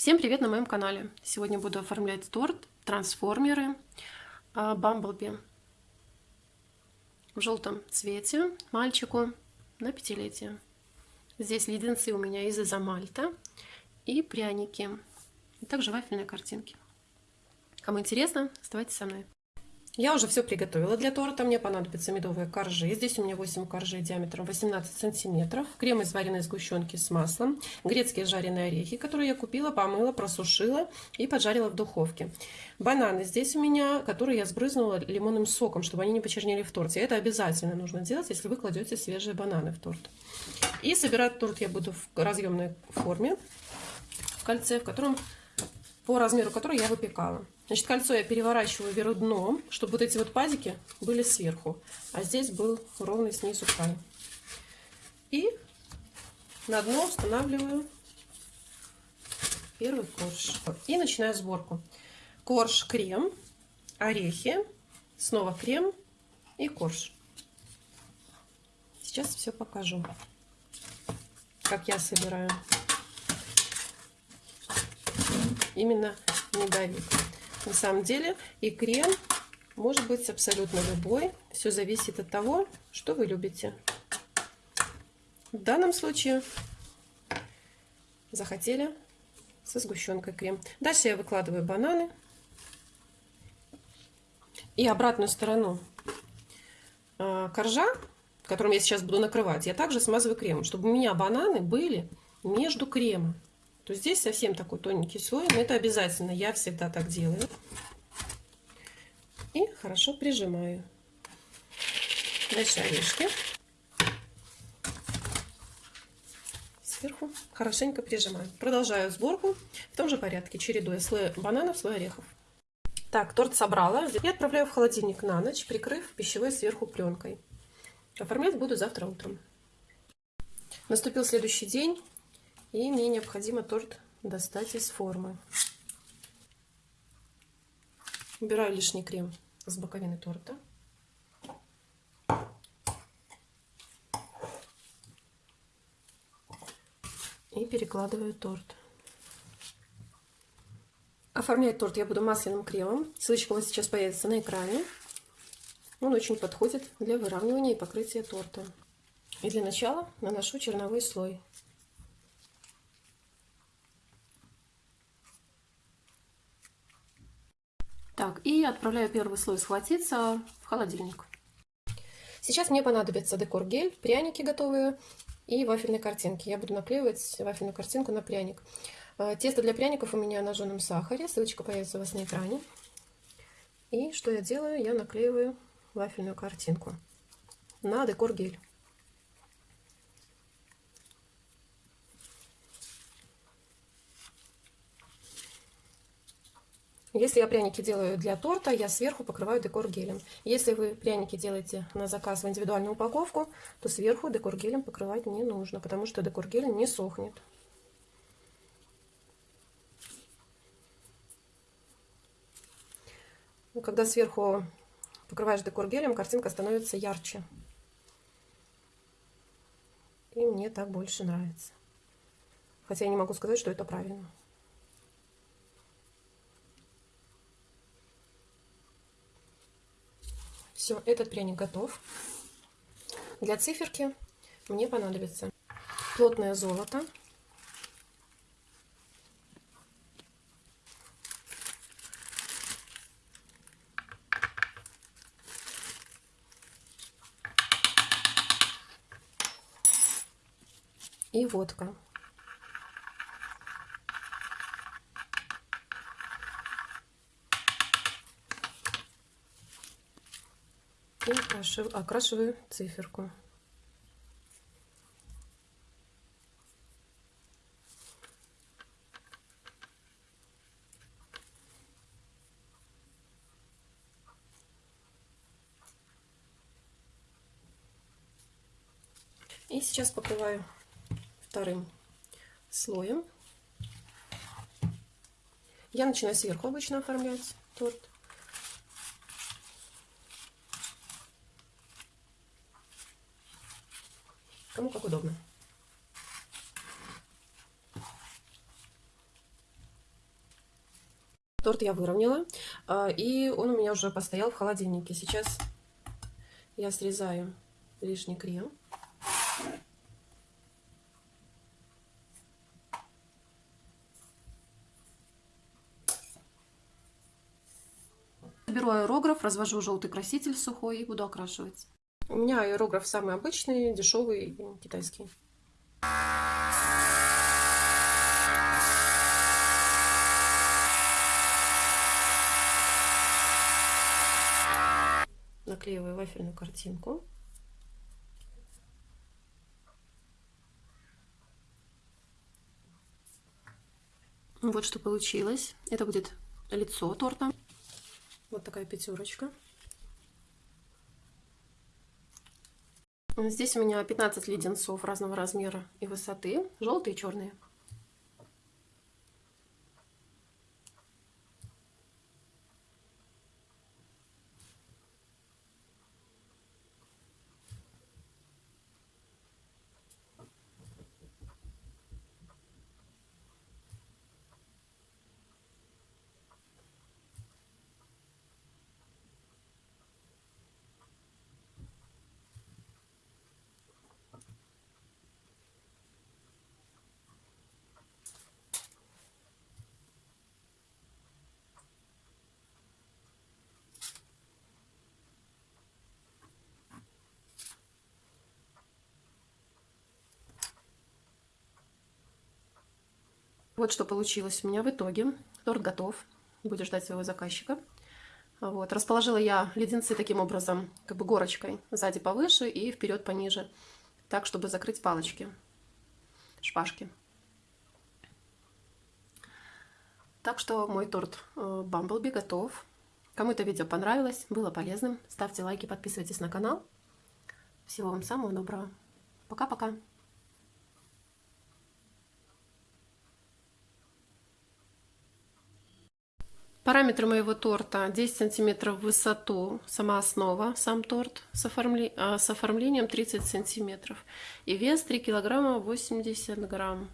Всем привет на моем канале! Сегодня буду оформлять торт трансформеры Бамблби в желтом цвете мальчику на пятилетие. Здесь леденцы у меня из изомальта и пряники, и также вафельные картинки. Кому интересно, оставайтесь со мной. Я уже все приготовила для торта. Мне понадобятся медовые коржи. Здесь у меня 8 коржей диаметром 18 сантиметров. Крем из вареной сгущенки с маслом. Грецкие жареные орехи, которые я купила, помыла, просушила и поджарила в духовке. Бананы здесь у меня, которые я сбрызнула лимонным соком, чтобы они не почернели в торте. Это обязательно нужно делать, если вы кладете свежие бананы в торт. И собирать торт я буду в разъемной форме, в кольце, в котором по размеру которой я выпекала. Значит, кольцо я переворачиваю вверх дном, чтобы вот эти вот пазики были сверху, а здесь был ровный снизу край. И на дно устанавливаю первый корж. И начинаю сборку. Корж, крем, орехи, снова крем и корж. Сейчас все покажу, как я собираю. Именно медовик. На самом деле и крем может быть абсолютно любой. Все зависит от того, что вы любите. В данном случае захотели со сгущенкой крем. Дальше я выкладываю бананы. И обратную сторону а, коржа, которым я сейчас буду накрывать, я также смазываю кремом, чтобы у меня бананы были между кремом то здесь совсем такой тоненький слой, но это обязательно, я всегда так делаю. И хорошо прижимаю. Дальше орешки. Сверху хорошенько прижимаю. Продолжаю сборку в том же порядке, чередуя слой бананов, слой орехов. Так, торт собрала и отправляю в холодильник на ночь, прикрыв пищевой сверху пленкой. Оформлять буду завтра утром. Наступил следующий день. И мне необходимо торт достать из формы. Убираю лишний крем с боковины торта. И перекладываю торт. Оформлять торт я буду масляным кремом. Ссылочка вот сейчас появится на экране. Он очень подходит для выравнивания и покрытия торта. И для начала наношу черновой слой. И отправляю первый слой схватиться в холодильник. Сейчас мне понадобится декор-гель, пряники готовые и вафельные картинки. Я буду наклеивать вафельную картинку на пряник. Э, тесто для пряников у меня на жженом сахаре. Ссылочка появится у вас на экране. И что я делаю? Я наклеиваю вафельную картинку на декор-гель. Если я пряники делаю для торта, я сверху покрываю декор гелем. Если вы пряники делаете на заказ в индивидуальную упаковку, то сверху декор гелем покрывать не нужно, потому что декор гель не сохнет. Ну, когда сверху покрываешь декор гелем, картинка становится ярче. И мне так больше нравится. Хотя я не могу сказать, что это правильно. Все, этот пряник готов. Для циферки мне понадобится плотное золото. И водка. И окрашиваю, окрашиваю циферку. И сейчас покрываю вторым слоем. Я начинаю сверху обычно оформлять торт. Кому как удобно. Торт я выровняла, а, и он у меня уже постоял в холодильнике. Сейчас я срезаю лишний крем. Беру аэрограф, развожу желтый краситель сухой и буду окрашивать. У меня аэрограф самый обычный, дешевый, китайский. Наклеиваю вафельную картинку. Вот что получилось. Это будет лицо торта. Вот такая пятерочка. Здесь у меня 15 леденцов разного размера и высоты, желтые и черные. Вот что получилось у меня в итоге. Торт готов. Буду ждать своего заказчика. Вот. Расположила я леденцы таким образом, как бы горочкой. Сзади повыше и вперед пониже. Так, чтобы закрыть палочки, шпажки. Так что мой торт Бамблби э, готов. Кому это видео понравилось, было полезным, ставьте лайки, подписывайтесь на канал. Всего вам самого доброго. Пока-пока. Параметры моего торта 10 сантиметров в высоту, сама основа, сам торт с, оформле... А, с оформлением 30 сантиметров. И вес 3 килограмма 80 грамм.